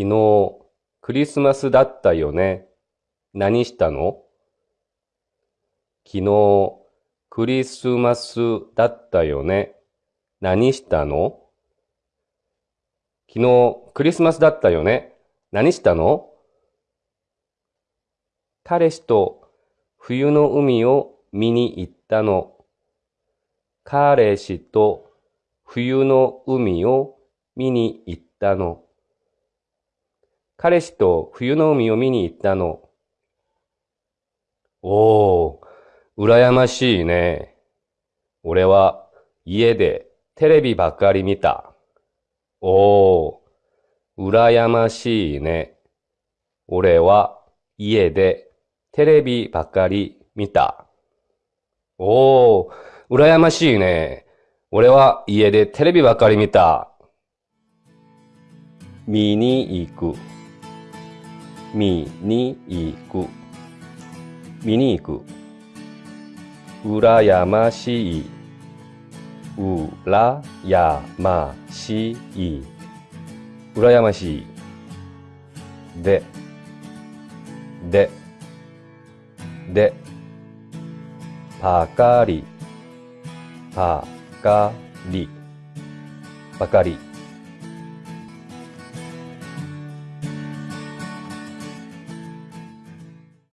昨日、クリスマスだったよね。何したの？昨日、クリスマスだったよね。何したの？昨日、クリスマスだったよね。何したの？彼氏と冬の海を見に行ったの。彼氏と冬の海を見に行ったの。彼氏と冬の海を見に行ったの。おー、羨ましいね。俺は家でテレビばっかり見た。おー、羨ましいね。俺は家でテレビばっかり見た。おー、羨ましいね。俺は家でテレビばっかり見た。見に行く。見に行く。見に行く。羨ましい。うらやましい。羨ましい。で、で、で、ぱかり、ぱかり、ばかり。